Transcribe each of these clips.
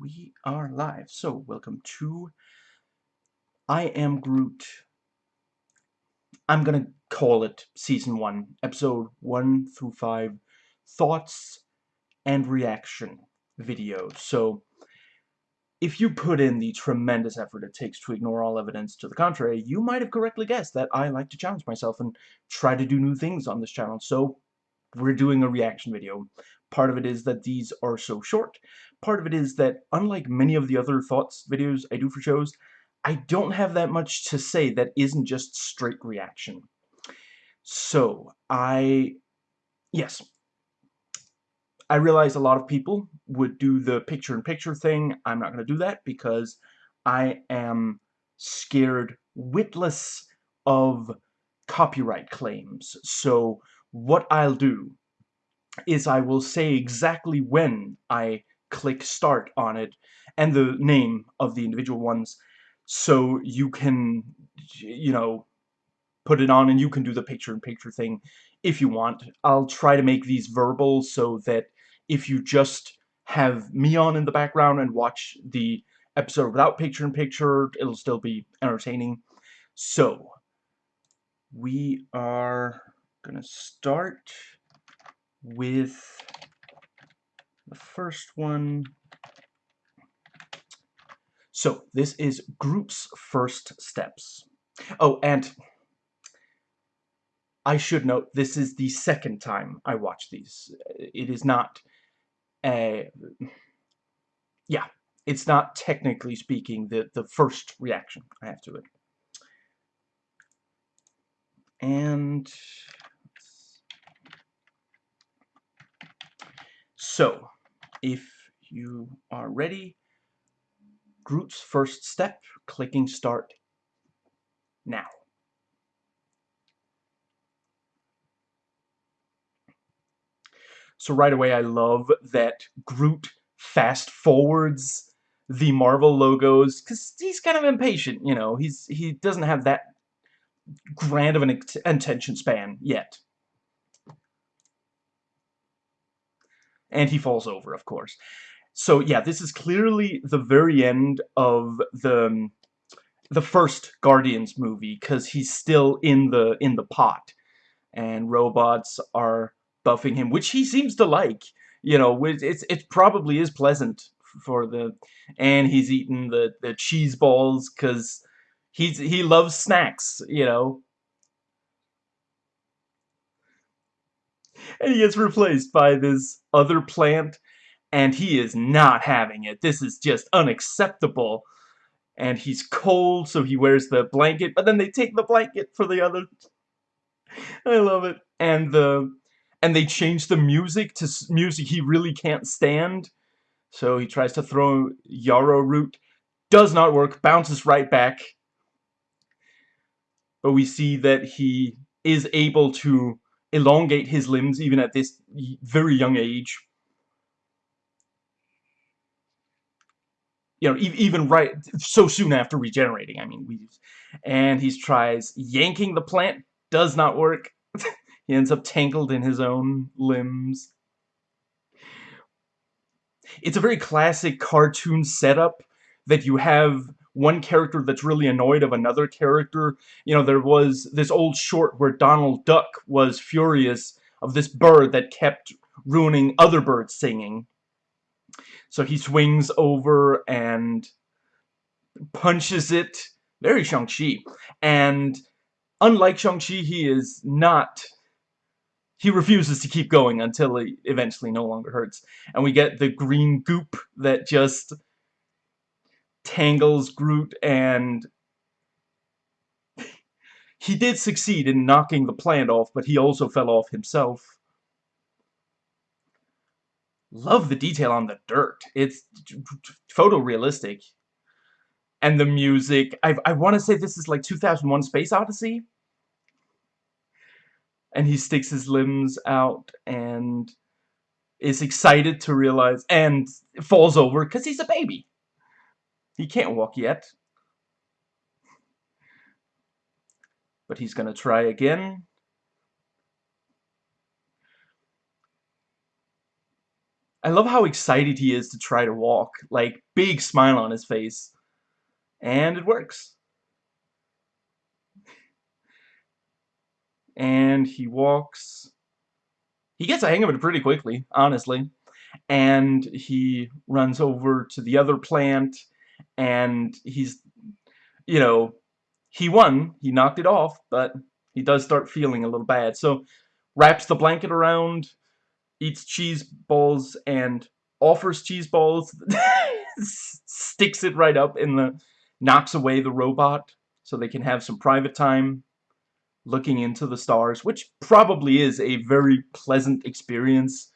we are live. So, welcome to I Am Groot. I'm gonna call it Season 1, Episode 1 through 5, Thoughts and Reaction video. So, if you put in the tremendous effort it takes to ignore all evidence to the contrary, you might have correctly guessed that I like to challenge myself and try to do new things on this channel. So, we're doing a reaction video. Part of it is that these are so short. Part of it is that, unlike many of the other thoughts videos I do for shows, I don't have that much to say that isn't just straight reaction. So, I... Yes. I realize a lot of people would do the picture-in-picture -picture thing. I'm not going to do that because I am scared witless of copyright claims. So, what I'll do is I will say exactly when I click start on it and the name of the individual ones so you can you know put it on and you can do the picture-in-picture -picture thing if you want. I'll try to make these verbal so that if you just have me on in the background and watch the episode without picture-in-picture, -picture, it'll still be entertaining. So, we are gonna start with the first one. So, this is Groot's first steps. Oh, and I should note, this is the second time I watch these. It is not a... Yeah, it's not technically speaking the, the first reaction I have to it. And So, if you are ready, Groot's first step, clicking start now. So right away I love that Groot fast forwards the Marvel logos because he's kind of impatient, you know. He's he doesn't have that grand of an attention span yet. And he falls over, of course. So yeah, this is clearly the very end of the the first Guardians movie because he's still in the in the pot, and robots are buffing him, which he seems to like. You know, it's it probably is pleasant for the, and he's eating the the cheese balls because he's he loves snacks. You know, and he gets replaced by this other plant and he is not having it. This is just unacceptable. And he's cold, so he wears the blanket, but then they take the blanket for the other. I love it. And the and they change the music to music he really can't stand. So he tries to throw yarrow root. Does not work. Bounces right back. But we see that he is able to elongate his limbs even at this very young age. You know, even right so soon after regenerating. I mean, we and he tries yanking the plant, does not work. he ends up tangled in his own limbs. It's a very classic cartoon setup that you have one character that's really annoyed of another character. You know, there was this old short where Donald Duck was furious of this bird that kept ruining other birds singing. So he swings over and punches it. Very Shang-Chi. And unlike Shang-Chi, he is not... He refuses to keep going until he eventually no longer hurts. And we get the green goop that just tangles Groot and he did succeed in knocking the plant off, but he also fell off himself. Love the detail on the dirt. It's photorealistic. And the music. I, I want to say this is like 2001 Space Odyssey. And he sticks his limbs out and is excited to realize and falls over because he's a baby. He can't walk yet. But he's going to try again. I love how excited he is to try to walk. Like, big smile on his face. And it works. And he walks. He gets a hang of it pretty quickly, honestly. And he runs over to the other plant. And he's, you know, he won. He knocked it off. But he does start feeling a little bad. So, wraps the blanket around eats cheese balls and offers cheese balls, sticks it right up in the, knocks away the robot so they can have some private time looking into the stars, which probably is a very pleasant experience.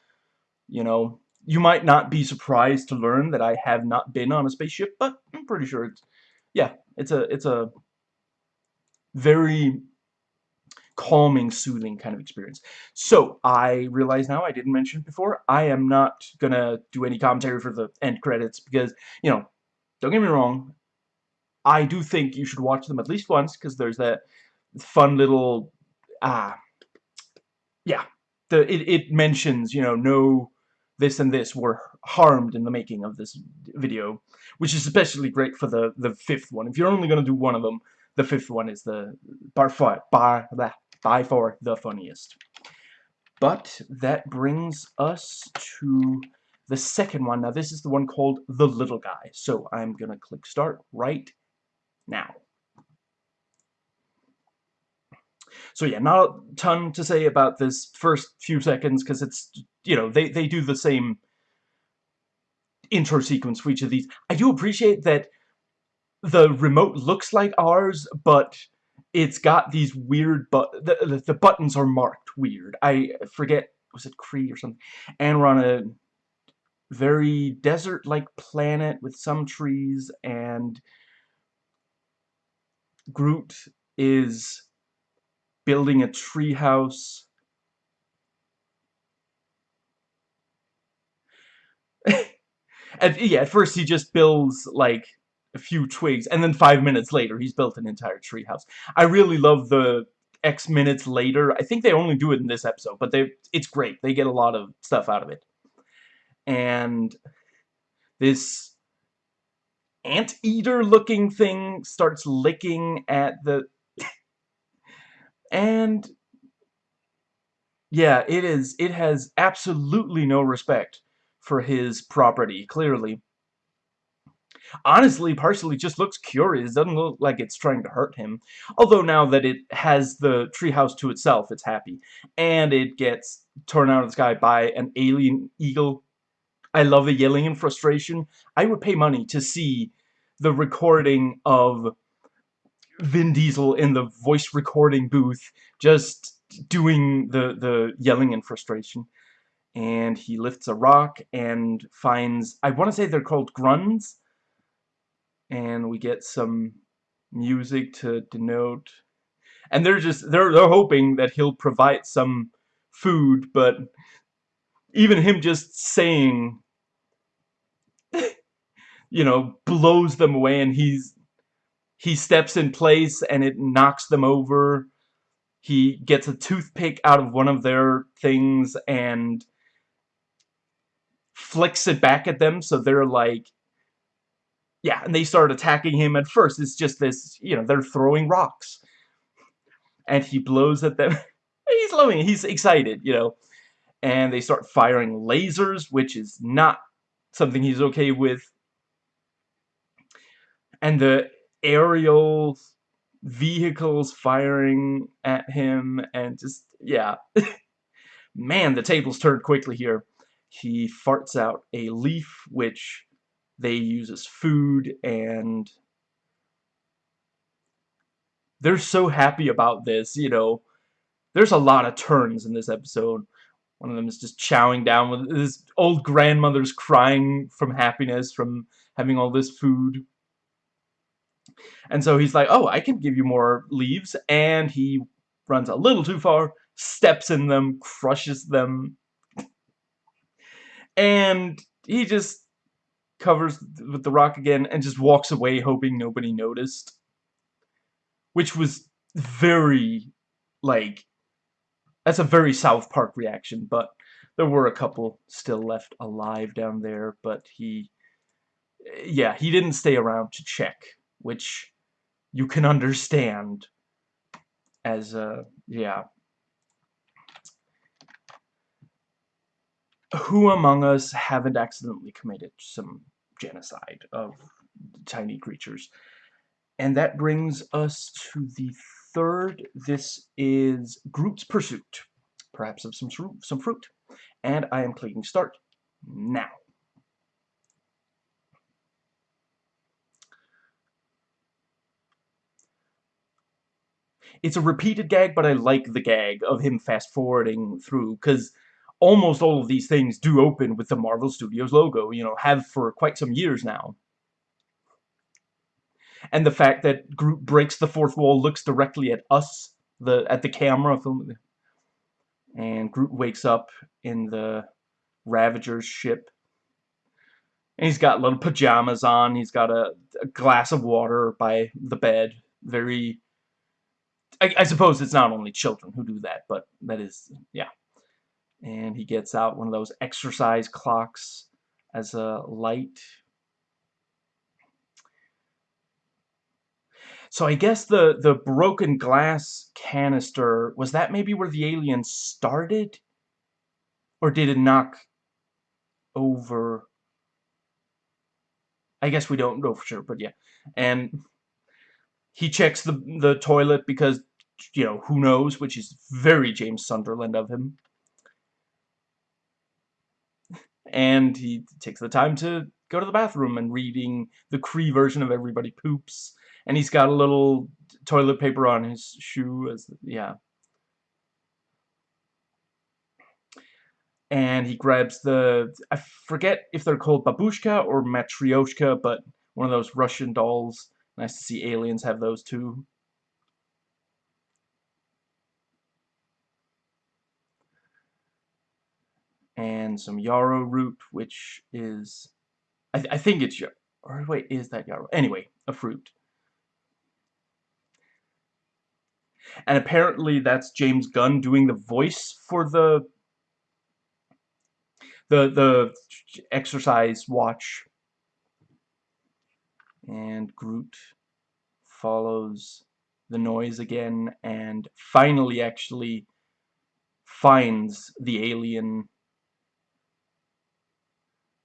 You know, you might not be surprised to learn that I have not been on a spaceship, but I'm pretty sure it's, yeah, it's a, it's a very calming, soothing kind of experience. So, I realize now, I didn't mention before, I am not gonna do any commentary for the end credits because, you know, don't get me wrong, I do think you should watch them at least once because there's that fun little, ah, uh, yeah, the it, it mentions, you know, no this and this were harmed in the making of this video, which is especially great for the the fifth one. If you're only gonna do one of them, the fifth one is the by far, by, by far the funniest. But that brings us to the second one. Now this is the one called The Little Guy. So I'm going to click start right now. So yeah, not a ton to say about this first few seconds because it's, you know, they, they do the same intro sequence for each of these. I do appreciate that the remote looks like ours, but it's got these weird but the, the buttons are marked weird. I forget was it Kree or something. And we're on a very desert-like planet with some trees and Groot is building a treehouse. And yeah, at first he just builds like a few twigs, and then five minutes later, he's built an entire treehouse. I really love the X minutes later. I think they only do it in this episode, but they it's great. They get a lot of stuff out of it. And this anteater looking thing starts licking at the and yeah, it is it has absolutely no respect for his property, clearly honestly partially just looks curious. Doesn't look like it's trying to hurt him. Although now that it has the treehouse to itself, it's happy. And it gets torn out of the sky by an alien eagle. I love the yelling and frustration. I would pay money to see the recording of Vin Diesel in the voice recording booth just doing the, the yelling and frustration. And he lifts a rock and finds, I want to say they're called grunts, and we get some music to denote. And they're just they're they're hoping that he'll provide some food but even him just saying you know blows them away and he's he steps in place and it knocks them over. He gets a toothpick out of one of their things and flicks it back at them so they're like yeah, and they start attacking him at first. It's just this, you know, they're throwing rocks. And he blows at them. he's loving. He's excited, you know. And they start firing lasers, which is not something he's okay with. And the aerial vehicles firing at him and just, yeah. Man, the tables turned quickly here. He farts out a leaf, which they use as food and they're so happy about this, you know. There's a lot of turns in this episode. One of them is just chowing down with his old grandmother's crying from happiness from having all this food. And so he's like, oh, I can give you more leaves. And he runs a little too far, steps in them, crushes them. And he just covers with the rock again and just walks away hoping nobody noticed. Which was very, like, that's a very South Park reaction, but there were a couple still left alive down there, but he, yeah, he didn't stay around to check, which you can understand as, a yeah. Who among us haven't accidentally committed some genocide of tiny creatures? And that brings us to the third. This is Groot's Pursuit. Perhaps of some, some fruit. And I am clicking start now. It's a repeated gag, but I like the gag of him fast-forwarding through, because almost all of these things do open with the Marvel Studios logo, you know, have for quite some years now and the fact that Groot breaks the fourth wall, looks directly at us, the at the camera, and Groot wakes up in the Ravager's ship. And he's got little pajamas on. He's got a, a glass of water by the bed. Very. I, I suppose it's not only children who do that, but that is yeah. And he gets out one of those exercise clocks as a light So I guess the, the broken glass canister, was that maybe where the alien started? Or did it knock over? I guess we don't know for sure, but yeah. And he checks the, the toilet because, you know, who knows, which is very James Sunderland of him. And he takes the time to go to the bathroom and reading the Kree version of Everybody Poops. And he's got a little toilet paper on his shoe as yeah. And he grabs the I forget if they're called babushka or matryoshka but one of those Russian dolls. Nice to see aliens have those too and some yarrow root which is I, th I think it's yarrow, or wait is that yarrow? Anyway a fruit. And apparently that's James Gunn doing the voice for the the the exercise watch. And Groot follows the noise again and finally actually finds the alien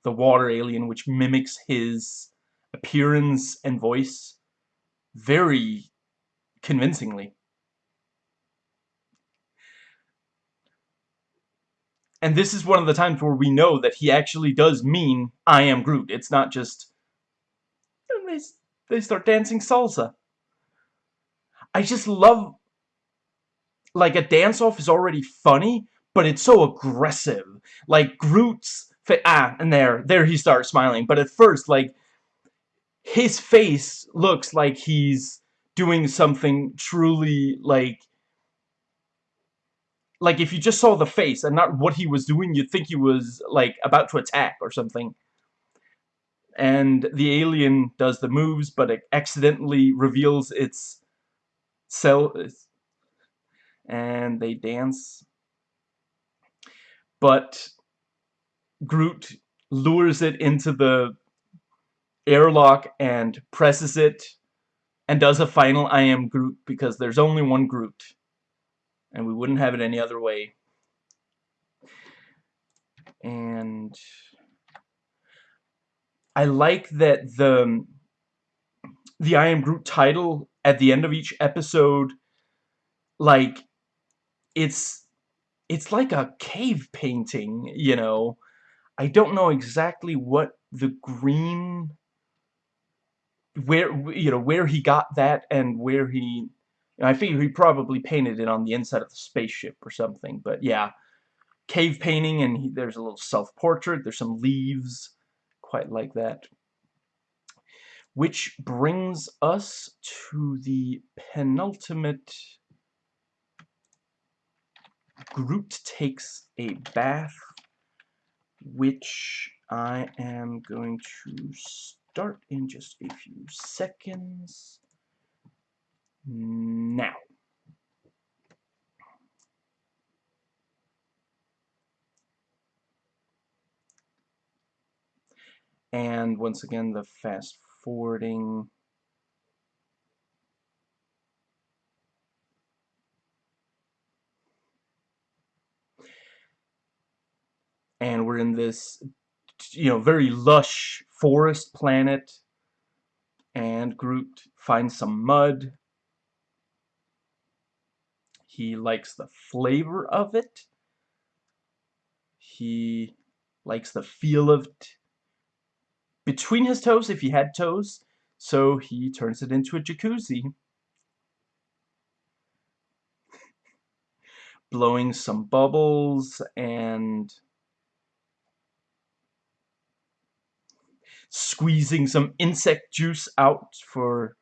the water alien which mimics his appearance and voice very convincingly And this is one of the times where we know that he actually does mean, I am Groot. It's not just, they, they start dancing salsa. I just love, like, a dance-off is already funny, but it's so aggressive. Like, Groot's, ah, and there, there he starts smiling. But at first, like, his face looks like he's doing something truly, like, like if you just saw the face and not what he was doing, you'd think he was like about to attack or something. And the alien does the moves, but it accidentally reveals its cell, and they dance. But Groot lures it into the airlock and presses it and does a final I am Groot because there's only one Groot and we wouldn't have it any other way. And I like that the the I Am Groot title at the end of each episode, like, it's it's like a cave painting, you know. I don't know exactly what the green where you know where he got that and where he I figure he probably painted it on the inside of the spaceship or something, but yeah. Cave painting, and he, there's a little self-portrait, there's some leaves, quite like that. Which brings us to the penultimate Groot takes a bath, which I am going to start in just a few seconds now. And once again, the fast forwarding And we're in this, you know, very lush forest planet. And Groot finds some mud. He likes the flavor of it. He likes the feel of it between his toes if he had toes. So he turns it into a jacuzzi. Blowing some bubbles and squeezing some insect juice out for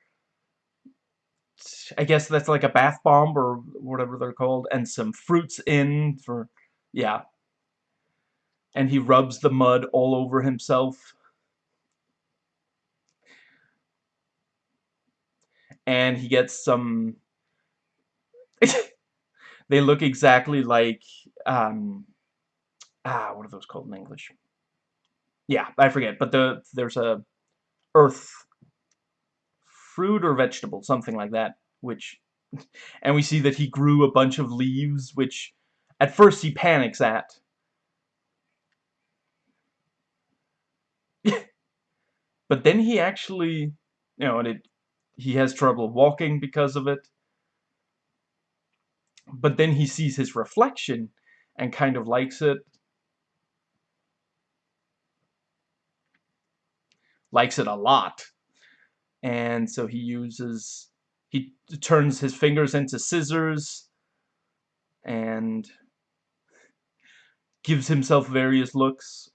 I guess that's like a bath bomb or whatever they're called and some fruits in for yeah. And he rubs the mud all over himself. And he gets some they look exactly like um ah what are those called in English yeah, I forget, but the there's a earth fruit or vegetable, something like that, which and we see that he grew a bunch of leaves, which at first he panics at. but then he actually, you know, and it he has trouble walking because of it. But then he sees his reflection and kind of likes it likes it a lot. And so he uses, he turns his fingers into scissors and gives himself various looks.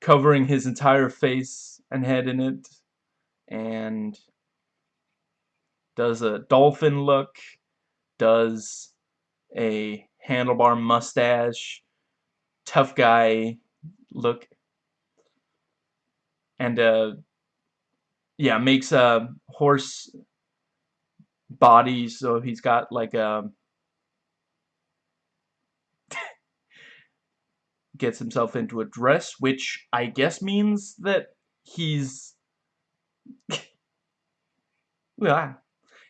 Covering his entire face and head in it. And does a dolphin look, does a handlebar mustache, tough guy look and uh yeah makes a horse body so he's got like a gets himself into a dress which I guess means that he's yeah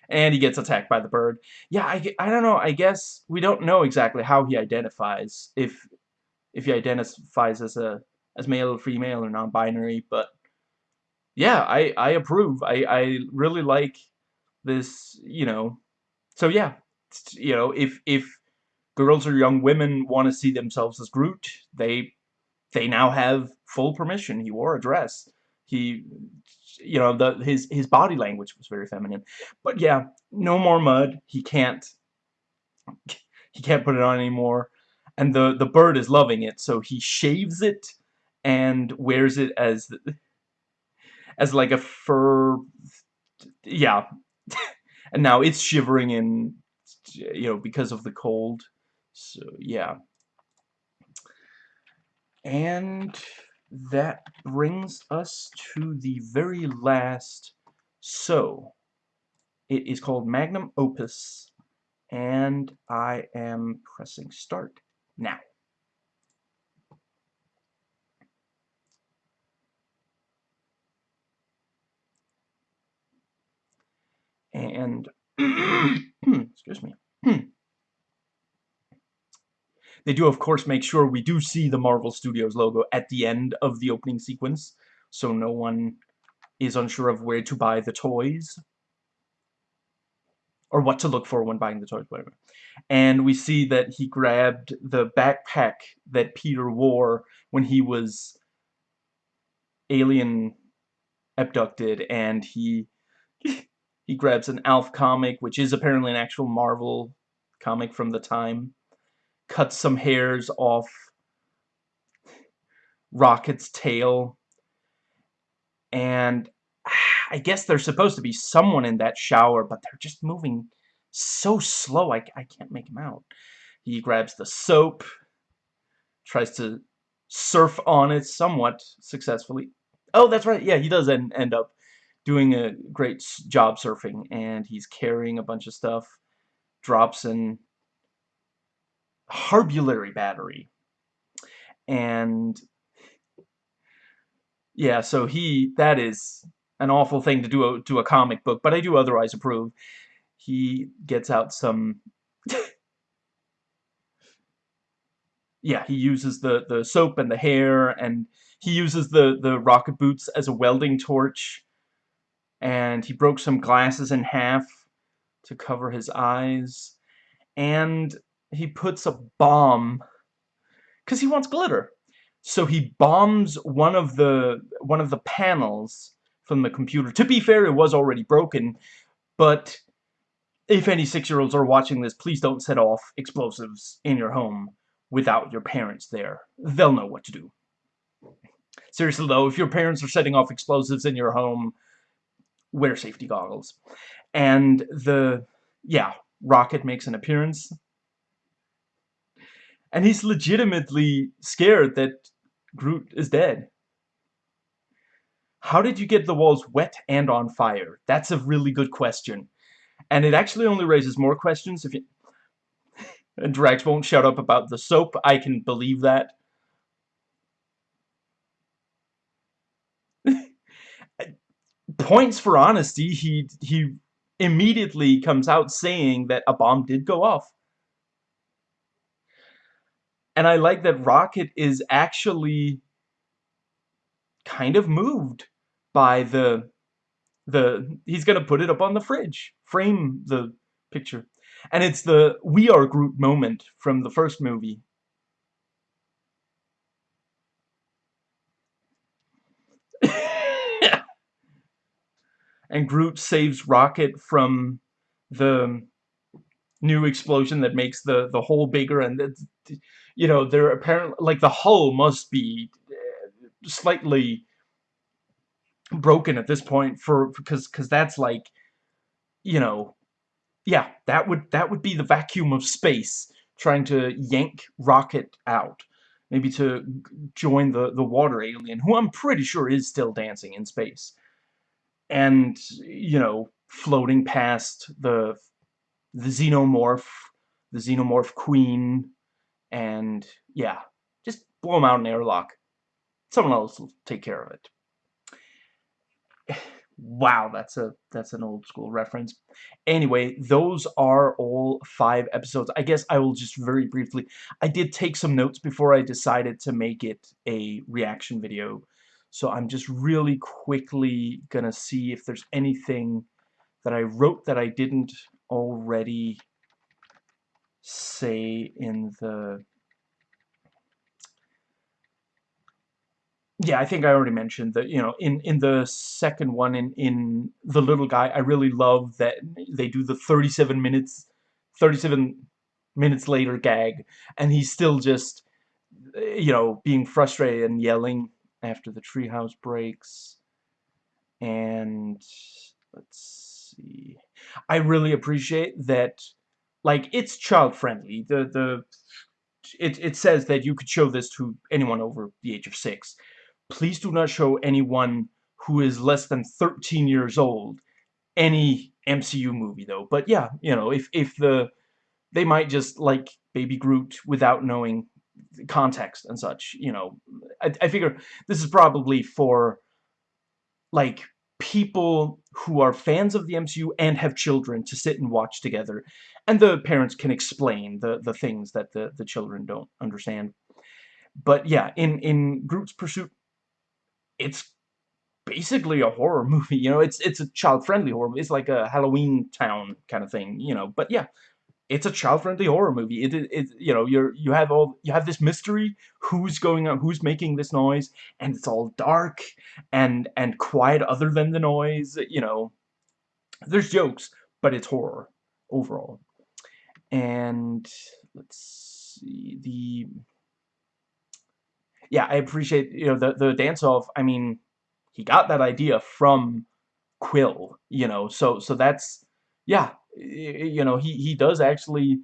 and he gets attacked by the bird. Yeah I, I don't know I guess we don't know exactly how he identifies if if he identifies as a as male or female or non-binary but yeah I I approve. I I really like this you know. So yeah you know if if girls or young women want to see themselves as Groot they they now have full permission. He wore a dress. He you know the his his body language was very feminine. But yeah no more mud. He can't he can't put it on anymore and the the bird is loving it so he shaves it and wears it as as like a fur yeah. And now it's shivering in you know because of the cold so yeah. And that brings us to the very last so it is called magnum opus and I am pressing start now. And, excuse me. they do, of course, make sure we do see the Marvel Studios logo at the end of the opening sequence, so no one is unsure of where to buy the toys or what to look for when buying the toys, whatever. And we see that he grabbed the backpack that Peter wore when he was alien abducted, and he he grabs an Alf comic, which is apparently an actual Marvel comic from the time, cuts some hairs off Rocket's tail, and I guess there's supposed to be someone in that shower, but they're just moving so slow, I, I can't make him out. He grabs the soap, tries to surf on it somewhat successfully. Oh, that's right, yeah, he does end, end up doing a great job surfing, and he's carrying a bunch of stuff, drops an Harbulary battery, and yeah, so he that is an awful thing to do a, to a comic book, but I do otherwise approve. He gets out some yeah, he uses the the soap and the hair and he uses the the rocket boots as a welding torch and he broke some glasses in half to cover his eyes and he puts a bomb because he wants glitter so he bombs one of the one of the panels from the computer. To be fair it was already broken but if any six-year-olds are watching this please don't set off explosives in your home without your parents there. They'll know what to do. Seriously though if your parents are setting off explosives in your home wear safety goggles. And the yeah Rocket makes an appearance. And he's legitimately scared that Groot is dead. How did you get the walls wet and on fire? That's a really good question. And it actually only raises more questions if you... Drax won't shut up about the soap. I can believe that. Points for honesty. He he immediately comes out saying that a bomb did go off. And I like that Rocket is actually kind of moved by the the he's gonna put it up on the fridge. Frame the picture. And it's the we are Groot moment from the first movie. And Groot saves Rocket from the new explosion that makes the the hole bigger and you know they're apparently like the hull must be uh, slightly broken at this point for because because that's like you know yeah that would that would be the vacuum of space trying to yank rocket out maybe to join the the water alien who I'm pretty sure is still dancing in space and you know floating past the the xenomorph the xenomorph queen and yeah just blow them out in airlock. Someone else will take care of it wow that's a that's an old school reference. Anyway those are all five episodes. I guess I will just very briefly I did take some notes before I decided to make it a reaction video. So I'm just really quickly gonna see if there's anything that I wrote that I didn't already say in the yeah, I think I already mentioned that, you know, in, in the second one, in, in The Little Guy, I really love that they do the 37 minutes, 37 minutes later gag, and he's still just, you know, being frustrated and yelling after the treehouse breaks. And let's see. I really appreciate that like it's child friendly. The the it it says that you could show this to anyone over the age of 6. Please do not show anyone who is less than 13 years old any MCU movie though. But yeah, you know, if if the they might just like Baby Groot without knowing context and such, you know. I, I figure this is probably for, like, people who are fans of the MCU and have children to sit and watch together. And the parents can explain the, the things that the, the children don't understand. But yeah, in, in Groot's Pursuit, it's basically a horror movie, you know, it's it's a child-friendly horror. It's like a Halloween Town kind of thing, you know, but yeah, it's a child-friendly horror movie. It, it, it, you know, you're you have all you have this mystery. Who's going on? Who's making this noise? And it's all dark and and quiet, other than the noise. You know, there's jokes, but it's horror overall. And let's see the. Yeah, I appreciate you know the the dance off. I mean, he got that idea from Quill. You know, so so that's yeah you know, he, he does actually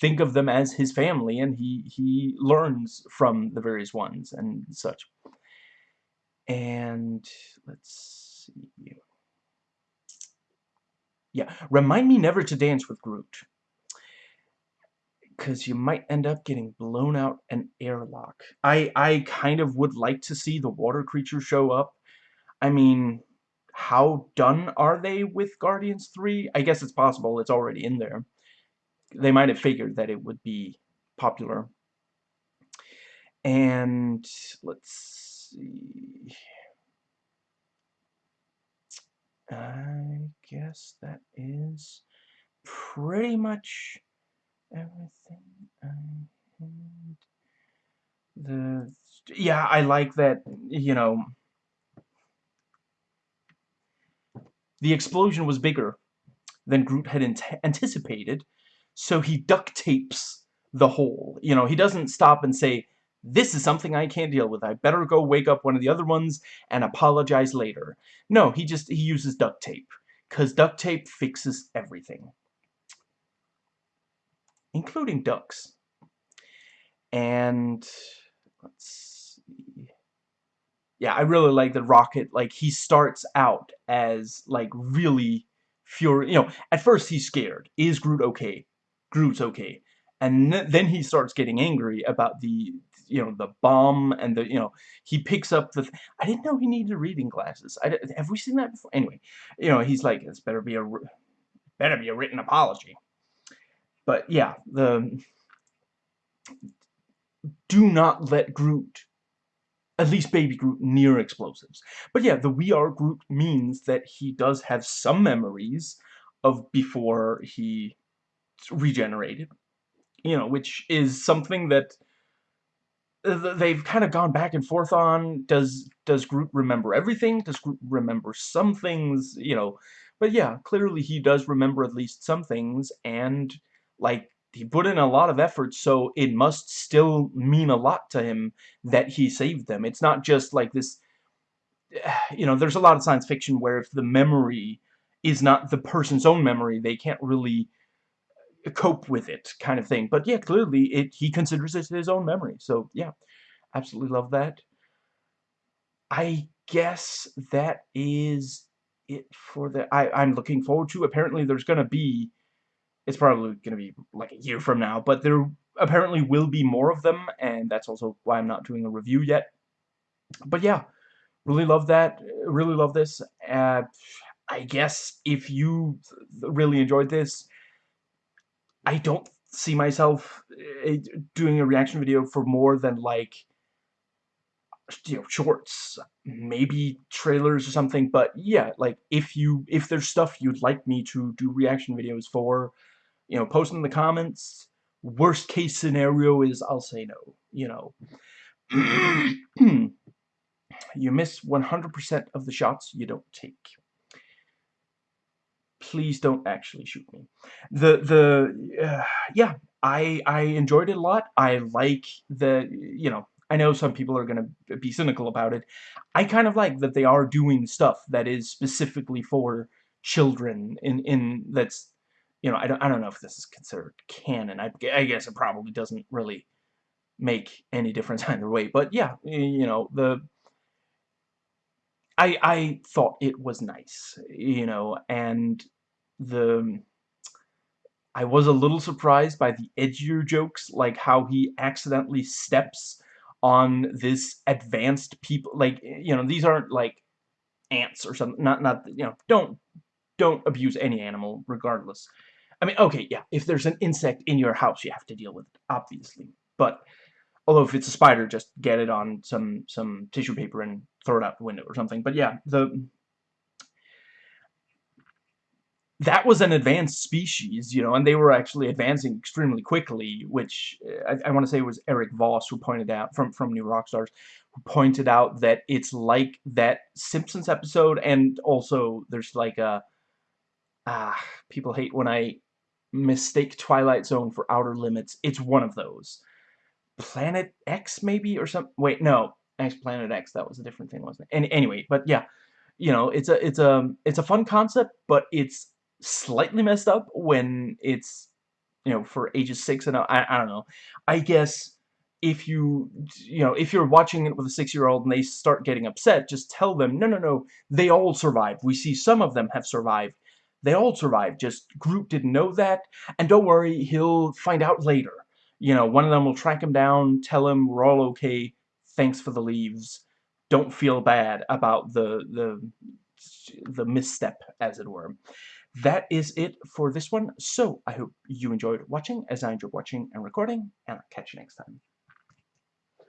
think of them as his family and he, he learns from the various ones and such. And let's see. Yeah, remind me never to dance with Groot. Because you might end up getting blown out an airlock. I, I kind of would like to see the water creature show up. I mean, how done are they with Guardians 3? I guess it's possible it's already in there. They might have figured that it would be popular. And let's see. I guess that is pretty much everything I had. The yeah, I like that, you know, the explosion was bigger than Groot had anticipated, so he duct tapes the hole. You know, he doesn't stop and say, this is something I can't deal with. I better go wake up one of the other ones and apologize later. No, he just, he uses duct tape. Because duct tape fixes everything. Including ducks. And, let's see. Yeah, I really like the Rocket. Like, he starts out as, like, really furious. You know, at first he's scared. Is Groot okay? Groot's okay and then he starts getting angry about the you know the bomb and the you know he picks up the I didn't know he needed reading glasses I have we seen that before anyway you know he's like this better be a better be a written apology but yeah the do not let Groot at least baby Groot near explosives but yeah the we are Groot means that he does have some memories of before he regenerated you know which is something that uh, they've kind of gone back and forth on. Does does Groot remember everything? Does Groot remember some things? You know, but yeah, clearly he does remember at least some things, and like he put in a lot of effort, so it must still mean a lot to him that he saved them. It's not just like this. You know, there's a lot of science fiction where if the memory is not the person's own memory, they can't really uh, cope with it kind of thing. But yeah, clearly it he considers it his own memory. So yeah, absolutely love that. I guess that is it for the I, I'm looking forward to. Apparently there's gonna be it's probably gonna be like a year from now, but there apparently will be more of them, and that's also why I'm not doing a review yet. But yeah, really love that. Really love this. Uh, I guess if you really enjoyed this, I don't see myself eh, doing a reaction video for more than like you know shorts maybe trailers or something but yeah like if you if there's stuff you'd like me to do reaction videos for you know post in the comments worst case scenario is I'll say no you know you miss 100% of the shots you don't take please don't actually shoot me. The the uh, yeah, I I enjoyed it a lot. I like the you know I know some people are gonna be cynical about it. I kind of like that they are doing stuff that is specifically for children in in that's you know I don't I don't know if this is considered canon. I I guess it probably doesn't really make any difference either way. But yeah, you know the I I thought it was nice, you know, and the I was a little surprised by the edgier jokes, like how he accidentally steps on this advanced people, like, you know, these aren't, like, ants or something, not, not, you know, don't, don't abuse any animal, regardless. I mean, okay, yeah, if there's an insect in your house, you have to deal with it, obviously, but, although if it's a spider, just get it on some, some tissue paper and throw it out the window or something, but yeah, the, that was an advanced species, you know, and they were actually advancing extremely quickly, which uh, I, I want to say was Erik Voss who pointed out, from, from New Rockstars, who pointed out that it's like that Simpsons episode, and also there's like a, ah, people hate when I mistake Twilight Zone for Outer Limits. It's one of those. Planet X, maybe, or some, wait, no, X Planet X, that was a different thing, wasn't it? And anyway, but yeah, you know, it's a, it's a, it's a fun concept, but it's slightly messed up when it's, you know, for ages 6 and I, I don't know. I guess if you, you know, if you're watching it with a six-year-old and they start getting upset, just tell them, no, no, no, they all survived. We see some of them have survived. They all survived, just Groot didn't know that, and don't worry, he'll find out later. you know, one of them will track him down, tell him we're all okay, thanks for the leaves, don't feel bad about the, the, the misstep, as it were. That is it for this one, so I hope you enjoyed watching, as I enjoyed watching and recording, and I'll catch you next time.